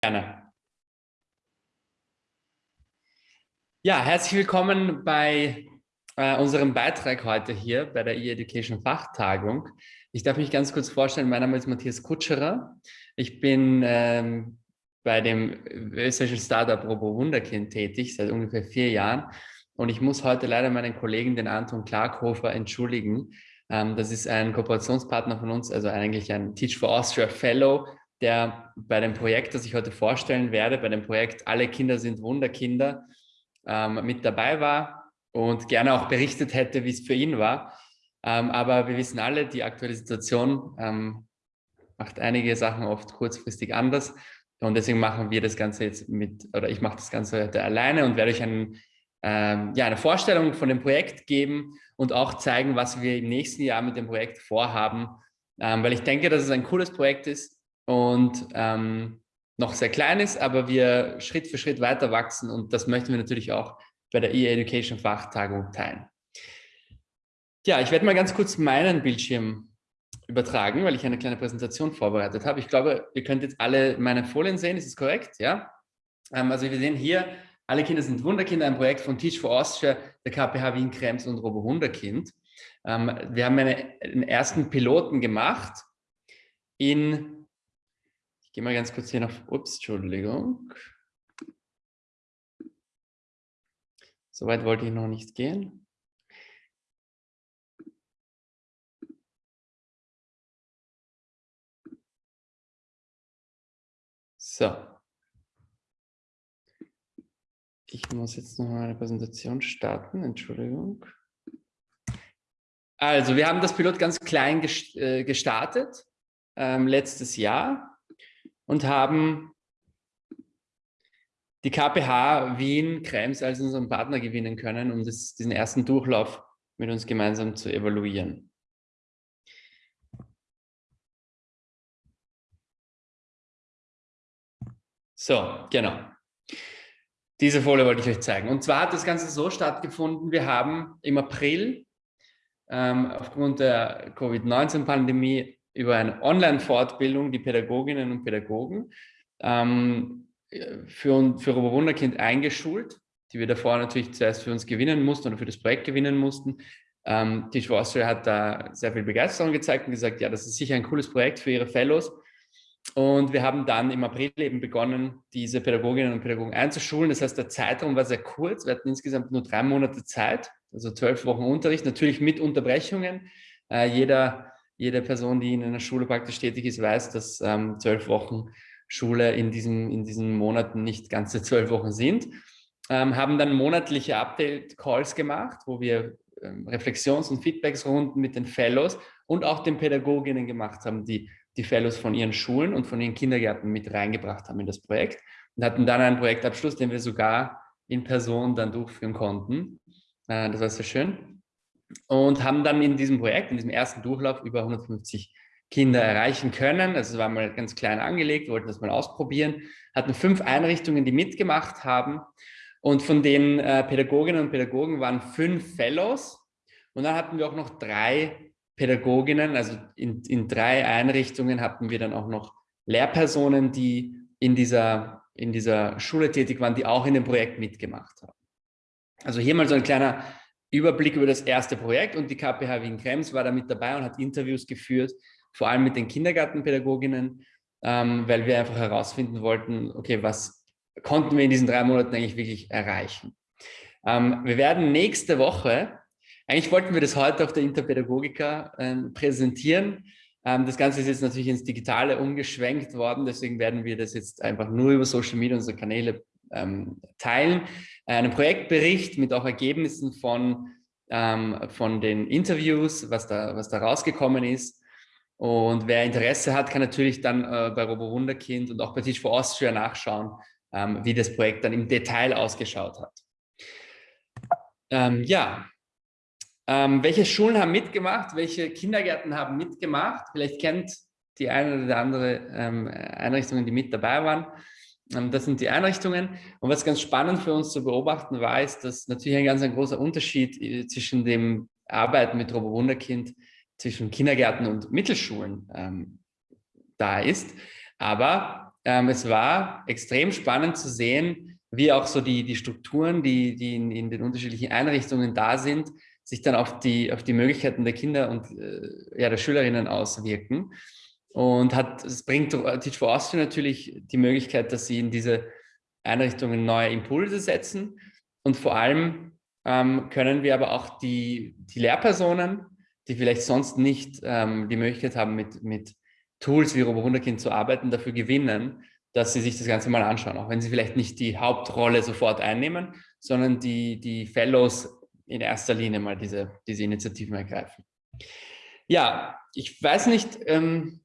Gerne. Ja, herzlich willkommen bei äh, unserem Beitrag heute hier bei der E-Education Fachtagung. Ich darf mich ganz kurz vorstellen, mein Name ist Matthias Kutscherer. Ich bin ähm, bei dem österreichischen Startup Robo Wunderkind tätig, seit ungefähr vier Jahren. Und ich muss heute leider meinen Kollegen, den Anton Klarkhofer, entschuldigen. Ähm, das ist ein Kooperationspartner von uns, also eigentlich ein Teach for Austria Fellow, der bei dem Projekt, das ich heute vorstellen werde, bei dem Projekt Alle Kinder sind Wunderkinder, ähm, mit dabei war und gerne auch berichtet hätte, wie es für ihn war. Ähm, aber wir wissen alle, die aktuelle Situation ähm, macht einige Sachen oft kurzfristig anders. Und deswegen machen wir das Ganze jetzt mit, oder ich mache das Ganze heute alleine und werde euch einen, ähm, ja, eine Vorstellung von dem Projekt geben und auch zeigen, was wir im nächsten Jahr mit dem Projekt vorhaben. Ähm, weil ich denke, dass es ein cooles Projekt ist und ähm, noch sehr klein ist, aber wir Schritt für Schritt weiter wachsen und das möchten wir natürlich auch bei der E-Education Fachtagung teilen. Ja, ich werde mal ganz kurz meinen Bildschirm übertragen, weil ich eine kleine Präsentation vorbereitet habe. Ich glaube, ihr könnt jetzt alle meine Folien sehen, ist das korrekt? Ja. Ähm, also wir sehen hier, alle Kinder sind Wunderkinder, ein Projekt von Teach for Austria, der KPH Wien Krems und Robo Wunderkind. Ähm, wir haben eine, einen ersten Piloten gemacht in ich gehe mal ganz kurz hier nach, ups, Entschuldigung. Soweit wollte ich noch nicht gehen. So. Ich muss jetzt noch eine Präsentation starten, Entschuldigung. Also, wir haben das Pilot ganz klein äh, gestartet, ähm, letztes Jahr und haben die KPH Wien Krems als unseren Partner gewinnen können, um das, diesen ersten Durchlauf mit uns gemeinsam zu evaluieren. So, genau. Diese Folie wollte ich euch zeigen. Und zwar hat das Ganze so stattgefunden, wir haben im April ähm, aufgrund der Covid-19-Pandemie über eine Online-Fortbildung die Pädagoginnen und Pädagogen ähm, für, für Wunderkind eingeschult, die wir davor natürlich zuerst für uns gewinnen mussten oder für das Projekt gewinnen mussten. Ähm, for Austria hat da sehr viel Begeisterung gezeigt und gesagt, ja, das ist sicher ein cooles Projekt für ihre Fellows. Und wir haben dann im April eben begonnen, diese Pädagoginnen und Pädagogen einzuschulen. Das heißt, der Zeitraum war sehr kurz. Wir hatten insgesamt nur drei Monate Zeit, also zwölf Wochen Unterricht, natürlich mit Unterbrechungen. Äh, jeder jede Person, die in einer Schule praktisch tätig ist, weiß, dass ähm, zwölf Wochen Schule in diesen, in diesen Monaten nicht ganze zwölf Wochen sind. Ähm, haben dann monatliche Update-Calls gemacht, wo wir ähm, Reflexions- und Feedbacksrunden mit den Fellows und auch den Pädagoginnen gemacht haben, die die Fellows von ihren Schulen und von ihren Kindergärten mit reingebracht haben in das Projekt und hatten dann einen Projektabschluss, den wir sogar in Person dann durchführen konnten. Äh, das war sehr schön und haben dann in diesem Projekt, in diesem ersten Durchlauf über 150 Kinder erreichen können. Also es war mal ganz klein angelegt, wollten das mal ausprobieren, hatten fünf Einrichtungen, die mitgemacht haben und von den äh, Pädagoginnen und Pädagogen waren fünf Fellows und dann hatten wir auch noch drei Pädagoginnen, also in, in drei Einrichtungen hatten wir dann auch noch Lehrpersonen, die in dieser, in dieser Schule tätig waren, die auch in dem Projekt mitgemacht haben. Also hier mal so ein kleiner Überblick über das erste Projekt und die KPH Wien Krems war da mit dabei und hat Interviews geführt, vor allem mit den Kindergartenpädagoginnen, ähm, weil wir einfach herausfinden wollten, okay, was konnten wir in diesen drei Monaten eigentlich wirklich erreichen. Ähm, wir werden nächste Woche, eigentlich wollten wir das heute auf der Interpädagogika äh, präsentieren, ähm, das Ganze ist jetzt natürlich ins Digitale umgeschwenkt worden, deswegen werden wir das jetzt einfach nur über Social Media, unsere Kanäle ähm, teilen. Einen Projektbericht mit auch Ergebnissen von, ähm, von den Interviews, was da, was da rausgekommen ist. Und wer Interesse hat, kann natürlich dann äh, bei Robo Wunderkind und auch bei Teach for Austria nachschauen, ähm, wie das Projekt dann im Detail ausgeschaut hat. Ähm, ja, ähm, welche Schulen haben mitgemacht? Welche Kindergärten haben mitgemacht? Vielleicht kennt die eine oder andere ähm, Einrichtungen, die mit dabei waren. Ähm, das sind die Einrichtungen. Und was ganz spannend für uns zu beobachten war, ist, dass natürlich ein ganz ein großer Unterschied äh, zwischen dem Arbeiten mit Robo Wunderkind zwischen Kindergärten und Mittelschulen ähm, da ist. Aber ähm, es war extrem spannend zu sehen, wie auch so die, die Strukturen, die, die in, in den unterschiedlichen Einrichtungen da sind, sich dann auf die, auf die Möglichkeiten der Kinder und äh, ja, der Schülerinnen auswirken. Und hat, es bringt Teach for Austria natürlich die Möglichkeit, dass sie in diese Einrichtungen neue Impulse setzen. Und vor allem ähm, können wir aber auch die, die Lehrpersonen, die vielleicht sonst nicht ähm, die Möglichkeit haben, mit, mit Tools wie Robo-Wunderkind zu arbeiten, dafür gewinnen, dass sie sich das Ganze mal anschauen, auch wenn sie vielleicht nicht die Hauptrolle sofort einnehmen, sondern die, die Fellows in erster Linie mal diese, diese Initiativen ergreifen. Ja, ich weiß nicht, ähm,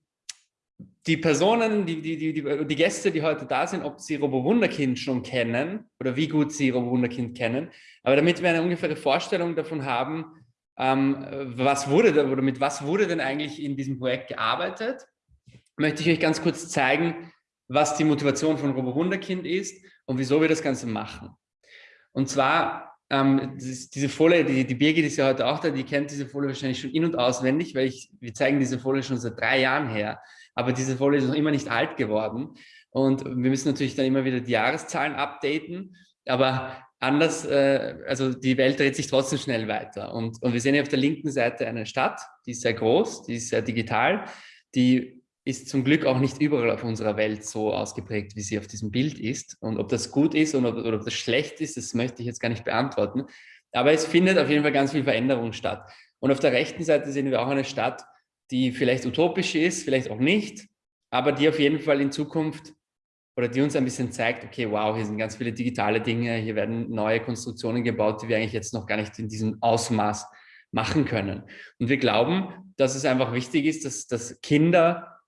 die Personen, die, die, die, die, Gäste, die heute da sind, ob sie Robo Wunderkind schon kennen oder wie gut sie Robo Wunderkind kennen. Aber damit wir eine ungefähre Vorstellung davon haben, ähm, was wurde da, oder mit was wurde denn eigentlich in diesem Projekt gearbeitet, möchte ich euch ganz kurz zeigen, was die Motivation von Robo Wunderkind ist und wieso wir das Ganze machen. Und zwar, ähm, diese Folie, die, die Birgit ist ja heute auch da, die kennt diese Folie wahrscheinlich schon in- und auswendig, weil ich, wir zeigen diese Folie schon seit drei Jahren her aber diese Folie ist noch immer nicht alt geworden. Und wir müssen natürlich dann immer wieder die Jahreszahlen updaten, aber anders, äh, also die Welt dreht sich trotzdem schnell weiter. Und, und wir sehen hier auf der linken Seite eine Stadt, die ist sehr groß, die ist sehr digital, die ist zum Glück auch nicht überall auf unserer Welt so ausgeprägt, wie sie auf diesem Bild ist. Und ob das gut ist oder, oder ob das schlecht ist, das möchte ich jetzt gar nicht beantworten. Aber es findet auf jeden Fall ganz viel Veränderung statt. Und auf der rechten Seite sehen wir auch eine Stadt, die vielleicht utopisch ist, vielleicht auch nicht, aber die auf jeden Fall in Zukunft oder die uns ein bisschen zeigt, okay, wow, hier sind ganz viele digitale Dinge, hier werden neue Konstruktionen gebaut, die wir eigentlich jetzt noch gar nicht in diesem Ausmaß machen können. Und wir glauben, dass es einfach wichtig ist, dass, dass Kinder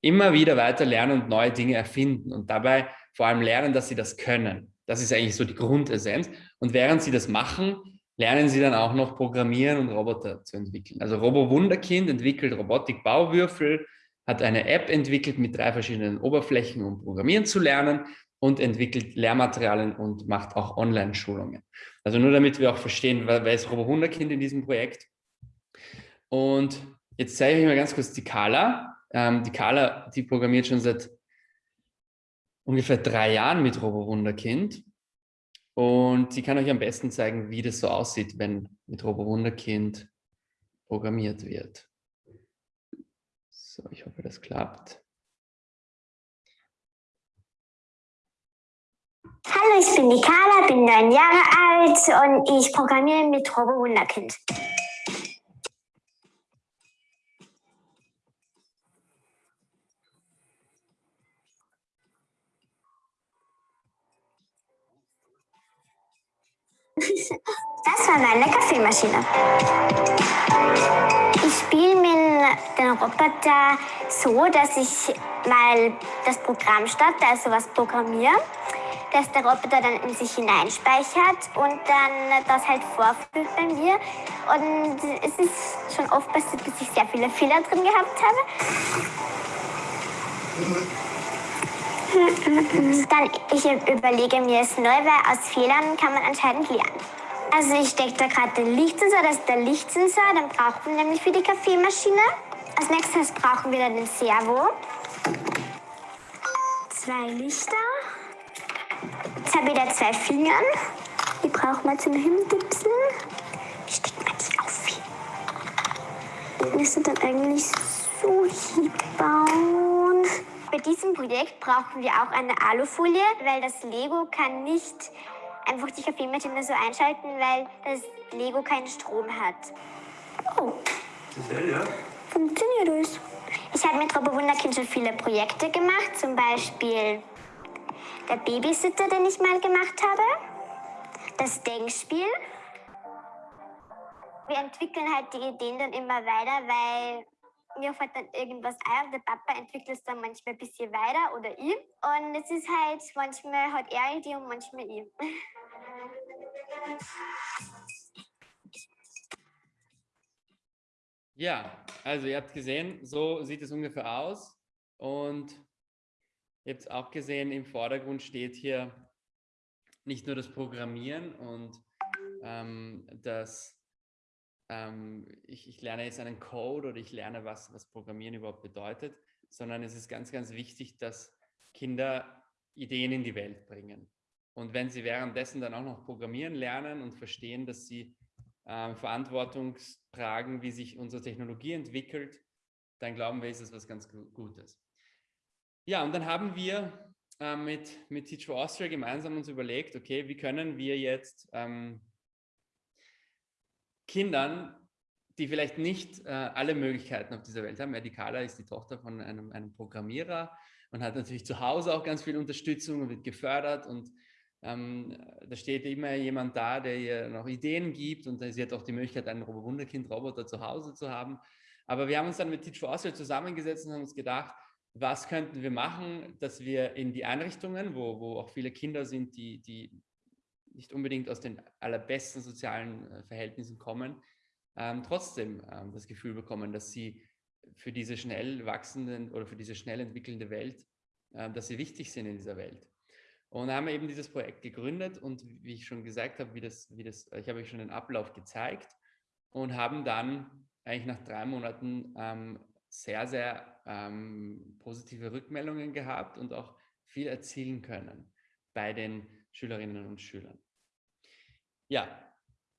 immer wieder weiter lernen und neue Dinge erfinden und dabei vor allem lernen, dass sie das können. Das ist eigentlich so die Grundessenz. Und während sie das machen, lernen sie dann auch noch Programmieren und Roboter zu entwickeln. Also Robo Wunderkind entwickelt Robotik-Bauwürfel, hat eine App entwickelt mit drei verschiedenen Oberflächen, um Programmieren zu lernen und entwickelt Lehrmaterialien und macht auch Online-Schulungen. Also nur damit wir auch verstehen, wer ist Robo Wunderkind in diesem Projekt. Und jetzt zeige ich euch mal ganz kurz die Carla. Ähm, die Carla, die programmiert schon seit ungefähr drei Jahren mit Robo Wunderkind und sie kann euch am besten zeigen, wie das so aussieht, wenn mit Robo Wunderkind programmiert wird. So, ich hoffe, das klappt. Hallo, ich bin die Carla, bin neun Jahre alt und ich programmiere mit Robo Wunderkind. Das war meine Kaffeemaschine. Ich spiele mit den Roboter so, dass ich mal das Programm starte, also was programmiere, dass der Roboter dann in sich hineinspeichert und dann das halt vorführt bei mir. Und es ist schon oft passiert, dass ich sehr viele Fehler drin gehabt habe. Dann ich überlege mir es neu, weil aus Fehlern kann man anscheinend lernen. Also ich stecke da gerade den Lichtsensor, das ist der Lichtsensor, den brauchen wir nämlich für die Kaffeemaschine. Als nächstes brauchen wir dann den Servo. Zwei Lichter. Jetzt habe ich da zwei Fingern. Die brauchen wir zum Hintipsen. Wie steckt man die auf? Wir müssen dann eigentlich so hinbauen. Bei diesem Projekt brauchen wir auch eine Alufolie, weil das Lego kann nicht einfach die Kaffeemaschine so einschalten, weil das Lego keinen Strom hat. Oh. Sehr, ja. Funktioniert es. Ich habe mit Robo Wunderkind schon viele Projekte gemacht, zum Beispiel der Babysitter, den ich mal gemacht habe, das Denkspiel. Wir entwickeln halt die Ideen dann immer weiter, weil mir fällt dann irgendwas ein und der Papa entwickelt es dann manchmal ein bisschen weiter oder ich. Und es ist halt, manchmal hat er Idee und manchmal ich. Ja, also ihr habt gesehen, so sieht es ungefähr aus. Und ihr habt auch gesehen, im Vordergrund steht hier nicht nur das Programmieren und ähm, das ähm, ich, ich, lerne jetzt einen Code oder ich lerne, was, was Programmieren überhaupt bedeutet, sondern es ist ganz, ganz wichtig, dass Kinder Ideen in die Welt bringen. Und wenn sie währenddessen dann auch noch programmieren lernen und verstehen, dass sie äh, Verantwortung tragen, wie sich unsere Technologie entwickelt, dann glauben wir, ist es was ganz Gutes. Ja, und dann haben wir äh, mit, mit Teach for Austria gemeinsam uns überlegt, okay, wie können wir jetzt ähm, Kindern, die vielleicht nicht äh, alle Möglichkeiten auf dieser Welt haben, ja, die Carla ist die Tochter von einem, einem Programmierer und hat natürlich zu Hause auch ganz viel Unterstützung und wird gefördert und ähm, da steht immer jemand da, der ihr noch Ideen gibt und sie hat auch die Möglichkeit, einen Wunderkind-Roboter zu Hause zu haben. Aber wir haben uns dann mit Teach for Austria zusammengesetzt und haben uns gedacht, was könnten wir machen, dass wir in die Einrichtungen, wo, wo auch viele Kinder sind, die, die nicht unbedingt aus den allerbesten sozialen äh, Verhältnissen kommen, ähm, trotzdem ähm, das Gefühl bekommen, dass sie für diese schnell wachsenden oder für diese schnell entwickelnde Welt, äh, dass sie wichtig sind in dieser Welt. Und haben wir eben dieses Projekt gegründet und wie ich schon gesagt habe, wie das, wie das, ich habe euch schon den Ablauf gezeigt und haben dann eigentlich nach drei Monaten ähm, sehr, sehr ähm, positive Rückmeldungen gehabt und auch viel erzielen können bei den Schülerinnen und Schülern. Ja,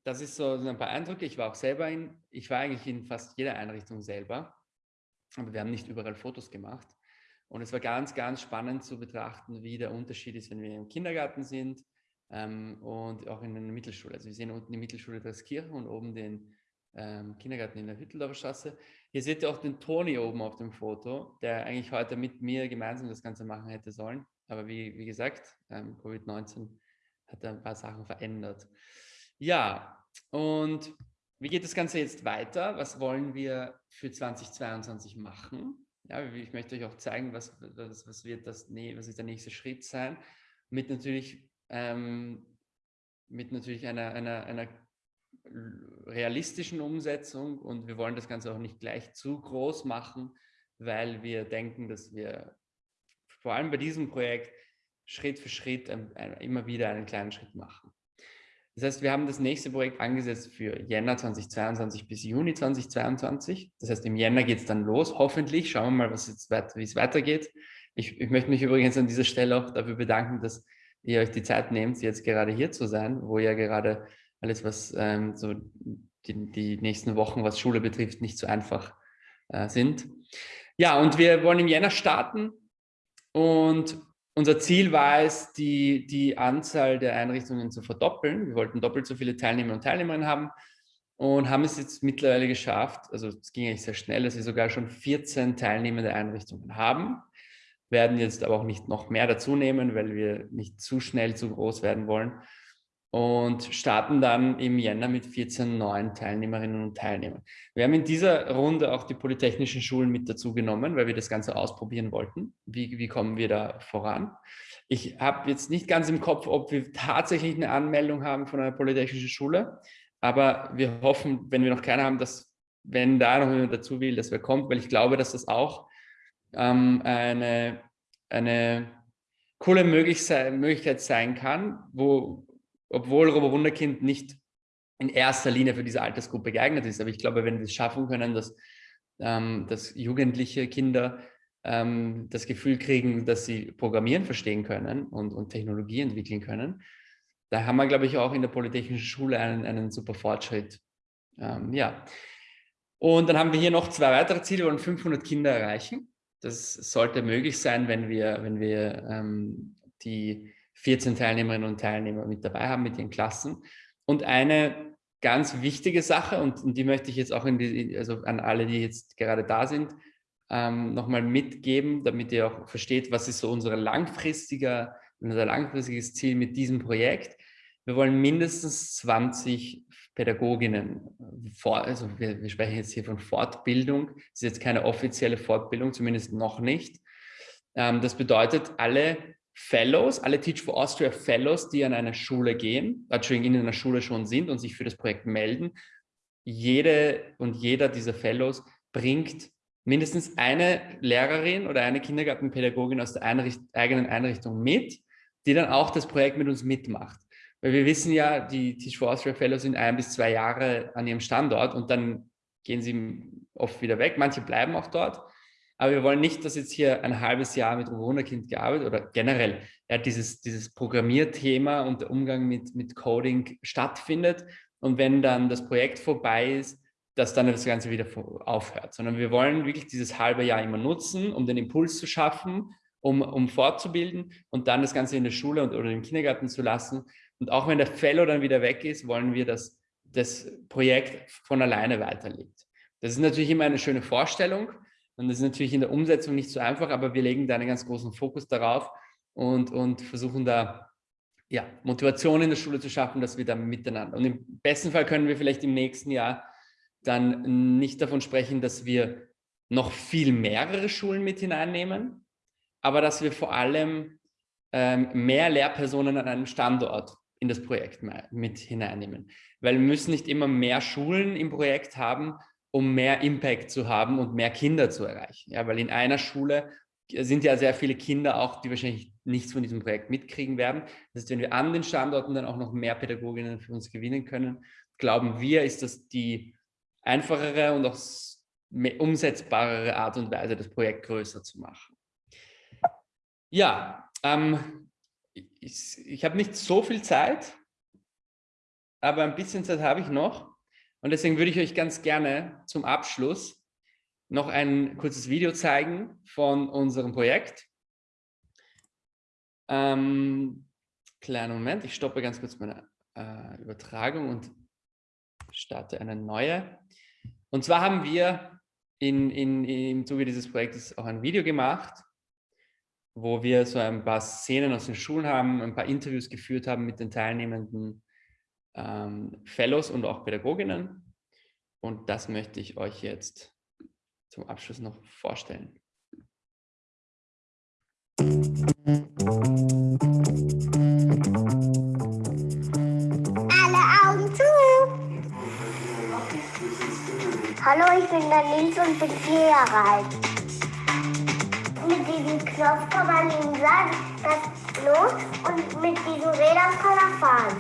das ist so ein paar Eindrücke. Ich war auch selber in, ich war eigentlich in fast jeder Einrichtung selber, aber wir haben nicht überall Fotos gemacht. Und es war ganz, ganz spannend zu betrachten, wie der Unterschied ist, wenn wir im Kindergarten sind ähm, und auch in der Mittelschule. Also wir sehen unten die Mittelschule Dreskirchen und oben den ähm, Kindergarten in der Hütteldorfer Straße. Hier seht ihr auch den Toni oben auf dem Foto, der eigentlich heute mit mir gemeinsam das Ganze machen hätte sollen. Aber wie, wie gesagt, ähm, Covid-19 hat ein paar Sachen verändert. Ja, und wie geht das Ganze jetzt weiter? Was wollen wir für 2022 machen? Ja, ich möchte euch auch zeigen, was, was, was wird das, was wird der nächste Schritt sein, mit natürlich, ähm, mit natürlich einer, einer, einer realistischen Umsetzung und wir wollen das Ganze auch nicht gleich zu groß machen, weil wir denken, dass wir vor allem bei diesem Projekt Schritt für Schritt immer wieder einen kleinen Schritt machen. Das heißt, wir haben das nächste Projekt angesetzt für Jänner 2022 bis Juni 2022. Das heißt, im Jänner geht es dann los, hoffentlich. Schauen wir mal, was wie es weitergeht. Ich, ich möchte mich übrigens an dieser Stelle auch dafür bedanken, dass ihr euch die Zeit nehmt, jetzt gerade hier zu sein, wo ihr gerade alles, was ähm, so die, die, nächsten Wochen, was Schule betrifft, nicht so einfach äh, sind. Ja, und wir wollen im Jänner starten und unser Ziel war es, die, die Anzahl der Einrichtungen zu verdoppeln. Wir wollten doppelt so viele Teilnehmer und Teilnehmerinnen haben und haben es jetzt mittlerweile geschafft, also es ging eigentlich sehr schnell, dass wir sogar schon 14 teilnehmende Einrichtungen haben, werden jetzt aber auch nicht noch mehr dazu nehmen, weil wir nicht zu schnell zu groß werden wollen und starten dann im Jänner mit 14 neuen Teilnehmerinnen und Teilnehmern. Wir haben in dieser Runde auch die polytechnischen Schulen mit dazu genommen, weil wir das Ganze ausprobieren wollten. Wie, wie kommen wir da voran? Ich habe jetzt nicht ganz im Kopf, ob wir tatsächlich eine Anmeldung haben von einer polytechnischen Schule, aber wir hoffen, wenn wir noch keine haben, dass, wenn da noch jemand dazu will, dass wer kommt, weil ich glaube, dass das auch ähm, eine, eine coole Möglichkeit sein kann, wo obwohl Robo Wunderkind nicht in erster Linie für diese Altersgruppe geeignet ist. Aber ich glaube, wenn wir es schaffen können, dass, ähm, dass jugendliche Kinder ähm, das Gefühl kriegen, dass sie Programmieren verstehen können und, und Technologie entwickeln können, da haben wir, glaube ich, auch in der Polytechnischen Schule einen, einen super Fortschritt. Ähm, ja. Und dann haben wir hier noch zwei weitere Ziele, wir wollen 500 Kinder erreichen. Das sollte möglich sein, wenn wir, wenn wir ähm, die 14 Teilnehmerinnen und Teilnehmer mit dabei haben, mit ihren Klassen. Und eine ganz wichtige Sache, und, und die möchte ich jetzt auch die, also an alle, die jetzt gerade da sind, ähm, nochmal mitgeben, damit ihr auch versteht, was ist so unser langfristiger, unser langfristiges Ziel mit diesem Projekt. Wir wollen mindestens 20 Pädagoginnen, vor, also wir, wir sprechen jetzt hier von Fortbildung, das ist jetzt keine offizielle Fortbildung, zumindest noch nicht. Ähm, das bedeutet, alle Fellows, alle Teach for Austria Fellows, die an einer Schule gehen, Entschuldigung, in einer Schule schon sind und sich für das Projekt melden, jede und jeder dieser Fellows bringt mindestens eine Lehrerin oder eine Kindergartenpädagogin aus der Einricht eigenen Einrichtung mit, die dann auch das Projekt mit uns mitmacht. Weil wir wissen ja, die Teach for Austria Fellows sind ein bis zwei Jahre an ihrem Standort und dann gehen sie oft wieder weg. Manche bleiben auch dort. Aber wir wollen nicht, dass jetzt hier ein halbes Jahr mit Wunderkind gearbeitet oder generell ja, dieses, dieses Programmierthema und der Umgang mit, mit Coding stattfindet. Und wenn dann das Projekt vorbei ist, dass dann das Ganze wieder aufhört, sondern wir wollen wirklich dieses halbe Jahr immer nutzen, um den Impuls zu schaffen, um, um fortzubilden und dann das Ganze in der Schule und, oder im Kindergarten zu lassen. Und auch wenn der Fellow dann wieder weg ist, wollen wir, dass das Projekt von alleine weiterlebt. Das ist natürlich immer eine schöne Vorstellung und das ist natürlich in der Umsetzung nicht so einfach, aber wir legen da einen ganz großen Fokus darauf und, und versuchen da ja, Motivation in der Schule zu schaffen, dass wir da miteinander. Und im besten Fall können wir vielleicht im nächsten Jahr dann nicht davon sprechen, dass wir noch viel mehrere Schulen mit hineinnehmen, aber dass wir vor allem ähm, mehr Lehrpersonen an einem Standort in das Projekt mit hineinnehmen. Weil wir müssen nicht immer mehr Schulen im Projekt haben, um mehr Impact zu haben und mehr Kinder zu erreichen. Ja, weil in einer Schule sind ja sehr viele Kinder auch, die wahrscheinlich nichts von diesem Projekt mitkriegen werden. Das heißt, wenn wir an den Standorten dann auch noch mehr Pädagoginnen für uns gewinnen können, glauben wir, ist das die einfachere und auch umsetzbarere Art und Weise, das Projekt größer zu machen. Ja, ähm, ich, ich habe nicht so viel Zeit, aber ein bisschen Zeit habe ich noch. Und deswegen würde ich euch ganz gerne zum Abschluss noch ein kurzes Video zeigen von unserem Projekt. Ähm, kleinen Moment, ich stoppe ganz kurz meine äh, Übertragung und starte eine neue. Und zwar haben wir in, in, im Zuge dieses Projektes auch ein Video gemacht, wo wir so ein paar Szenen aus den Schulen haben, ein paar Interviews geführt haben mit den teilnehmenden ähm, Fellows und auch Pädagoginnen. Und das möchte ich euch jetzt zum Abschluss noch vorstellen. Hallo, ich bin der Nils und bin vier Jahre alt. Mit diesem Knopf kann man ihm sagen, das los und mit diesen Rädern kann er fahren.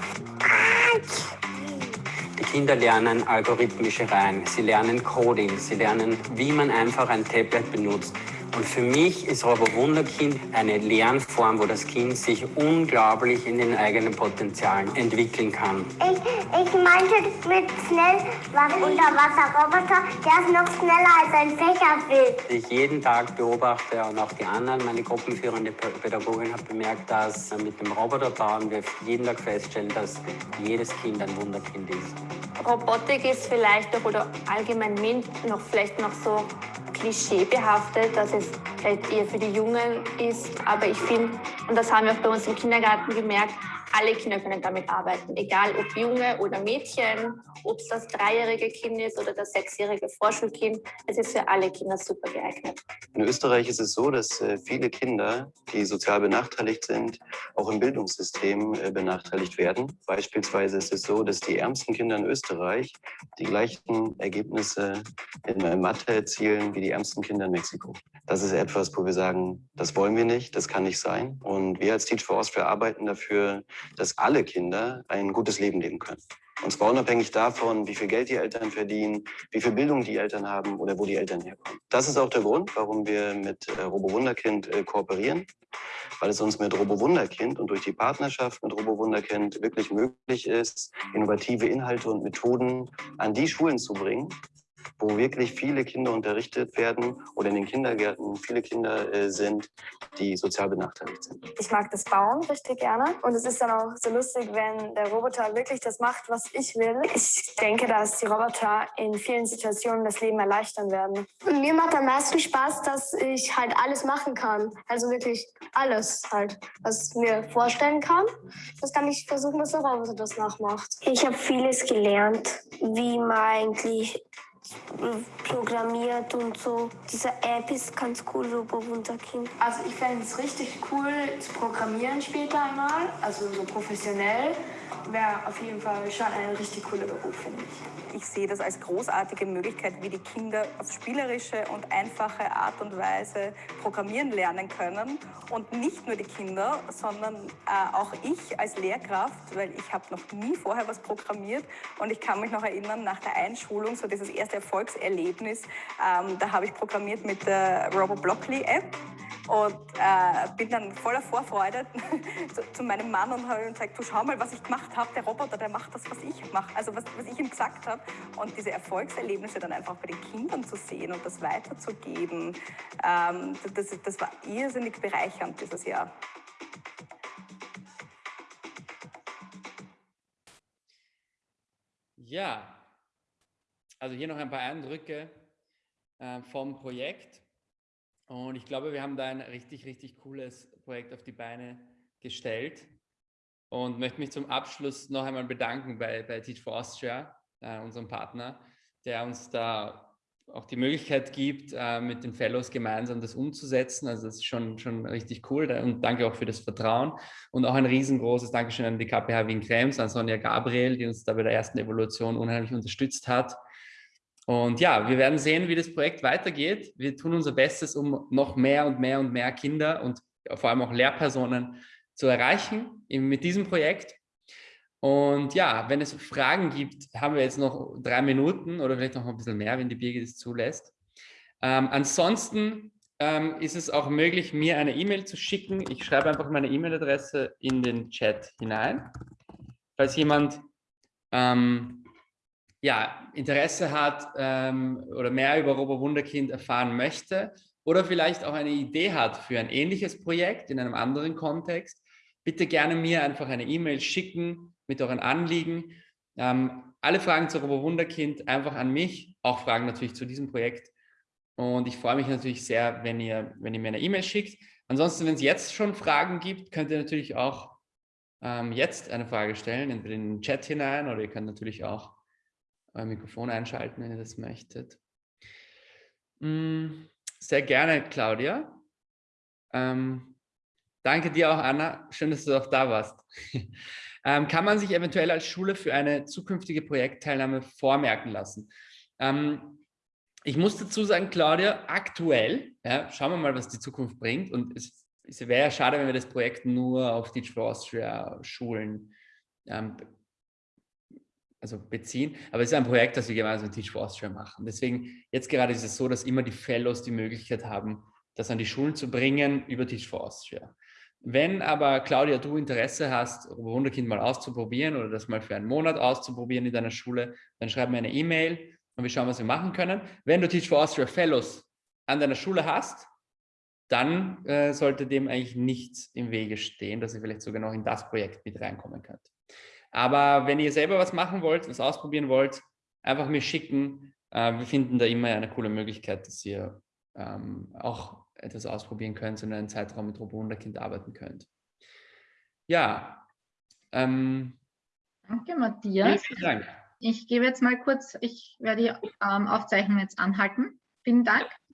Die Kinder lernen algorithmische Reihen, sie lernen Coding, sie lernen, wie man einfach ein Tablet benutzt. Und für mich ist Robo Wunderkind eine Lernform, wo das Kind sich unglaublich in den eigenen Potenzialen entwickeln kann. Ich, ich meinte mit schnell was Unterwasserroboter, der ist noch schneller als ein Fächerbild. Ich jeden Tag beobachte und auch die anderen, meine gruppenführende Pädagogin hat bemerkt, dass mit dem Roboterbauen wir jeden Tag feststellen, dass jedes Kind ein Wunderkind ist. Robotik ist vielleicht noch oder allgemein MINT noch vielleicht noch so klischeebehaftet, dass es vielleicht eher für die Jungen ist. Aber ich finde, und das haben wir auch bei uns im Kindergarten gemerkt, alle Kinder können damit arbeiten, egal ob Junge oder Mädchen, ob es das dreijährige Kind ist oder das sechsjährige Vorschulkind. Es ist für alle Kinder super geeignet. In Österreich ist es so, dass äh, viele Kinder, die sozial benachteiligt sind, auch im Bildungssystem äh, benachteiligt werden. Beispielsweise ist es so, dass die ärmsten Kinder in Österreich die gleichen Ergebnisse in Mathe erzielen wie die ärmsten Kinder in Mexiko. Das ist etwas, wo wir sagen, das wollen wir nicht, das kann nicht sein. Und wir als Teach for Austria arbeiten dafür, dass alle Kinder ein gutes Leben leben können. Und zwar unabhängig davon, wie viel Geld die Eltern verdienen, wie viel Bildung die Eltern haben oder wo die Eltern herkommen. Das ist auch der Grund, warum wir mit äh, Robo Wunderkind äh, kooperieren, weil es uns mit Robo Wunderkind und durch die Partnerschaft mit Robo Wunderkind wirklich möglich ist, innovative Inhalte und Methoden an die Schulen zu bringen, wo wirklich viele Kinder unterrichtet werden oder in den Kindergärten viele Kinder äh, sind, die sozial benachteiligt sind. Ich mag das Bauen richtig gerne und es ist dann auch so lustig, wenn der Roboter wirklich das macht, was ich will. Ich denke, dass die Roboter in vielen Situationen das Leben erleichtern werden. Mir macht am meisten Spaß, dass ich halt alles machen kann. Also wirklich alles halt, was ich mir vorstellen kann. Das kann ich versuchen, dass der Roboter das nachmacht. Ich habe vieles gelernt, wie man eigentlich programmiert und so. Diese App ist ganz cool, Robo Wunderkind. Also ich fände es richtig cool zu programmieren später einmal, also so professionell. Wäre auf jeden Fall schon ein richtig cooler Beruf, finde ich. Ich sehe das als großartige Möglichkeit, wie die Kinder auf spielerische und einfache Art und Weise programmieren lernen können. Und nicht nur die Kinder, sondern äh, auch ich als Lehrkraft, weil ich habe noch nie vorher was programmiert. Und ich kann mich noch erinnern, nach der Einschulung, so dieses erste Erfolgserlebnis, ähm, da habe ich programmiert mit der RoboBlockly App und äh, bin dann voller Vorfreude zu, zu, meinem Mann und habe ihm gesagt, du schau mal, was ich gemacht habe. Der Roboter, der macht das, was ich mache, also was, was ich ihm gesagt habe. Und diese Erfolgserlebnisse dann einfach bei den Kindern zu sehen und das weiterzugeben, ähm, das, das war irrsinnig bereichernd dieses Jahr. Ja, also hier noch ein paar Eindrücke äh, vom Projekt. Und ich glaube, wir haben da ein richtig, richtig cooles Projekt auf die Beine gestellt. Und möchte mich zum Abschluss noch einmal bedanken bei, bei Teach for Austria, äh, unserem Partner, der uns da auch die Möglichkeit gibt, äh, mit den Fellows gemeinsam das umzusetzen. Also das ist schon, schon richtig cool. Und danke auch für das Vertrauen. Und auch ein riesengroßes Dankeschön an die KPH Wien Krems, an Sonja Gabriel, die uns da bei der ersten Evaluation unheimlich unterstützt hat. Und ja, wir werden sehen, wie das Projekt weitergeht. Wir tun unser Bestes, um noch mehr und mehr und mehr Kinder und vor allem auch Lehrpersonen zu erreichen mit diesem Projekt. Und ja, wenn es Fragen gibt, haben wir jetzt noch drei Minuten oder vielleicht noch ein bisschen mehr, wenn die Birgit es zulässt. Ähm, ansonsten ähm, ist es auch möglich, mir eine E-Mail zu schicken. Ich schreibe einfach meine E-Mail-Adresse in den Chat hinein. Falls jemand ähm, ja, Interesse hat ähm, oder mehr über Robo Wunderkind erfahren möchte oder vielleicht auch eine Idee hat für ein ähnliches Projekt in einem anderen Kontext, bitte gerne mir einfach eine E-Mail schicken mit euren Anliegen. Ähm, alle Fragen zu Robo Wunderkind einfach an mich, auch Fragen natürlich zu diesem Projekt. Und ich freue mich natürlich sehr, wenn ihr, wenn ihr mir eine E-Mail schickt. Ansonsten, wenn es jetzt schon Fragen gibt, könnt ihr natürlich auch ähm, jetzt eine Frage stellen, entweder in den Chat hinein oder ihr könnt natürlich auch euer Mikrofon einschalten, wenn ihr das möchtet. Mm, sehr gerne, Claudia. Ähm, danke dir auch, Anna. Schön, dass du auch da warst. ähm, kann man sich eventuell als Schule für eine zukünftige Projektteilnahme vormerken lassen? Ähm, ich muss dazu sagen, Claudia, aktuell, ja, schauen wir mal, was die Zukunft bringt. Und es, es wäre ja schade, wenn wir das Projekt nur auf Teach for Austria Schulen ähm, also beziehen. Aber es ist ein Projekt, das wir gemeinsam mit Teach for Austria machen. Deswegen, jetzt gerade ist es so, dass immer die Fellows die Möglichkeit haben, das an die Schulen zu bringen über Teach for Austria. Wenn aber, Claudia, du Interesse hast, Wunderkind mal auszuprobieren oder das mal für einen Monat auszuprobieren in deiner Schule, dann schreib mir eine E-Mail und wir schauen, was wir machen können. Wenn du Teach for Austria Fellows an deiner Schule hast, dann äh, sollte dem eigentlich nichts im Wege stehen, dass ihr vielleicht sogar noch in das Projekt mit reinkommen könnt. Aber wenn ihr selber was machen wollt, was ausprobieren wollt, einfach mir schicken. Äh, wir finden da immer eine coole Möglichkeit, dass ihr ähm, auch etwas ausprobieren könnt und einen Zeitraum mit Robo Wunderkind arbeiten könnt. Ja. Ähm, Danke, Matthias. Vielen Dank. Ich gebe jetzt mal kurz, ich werde die ähm, Aufzeichnung jetzt anhalten. Vielen Dank.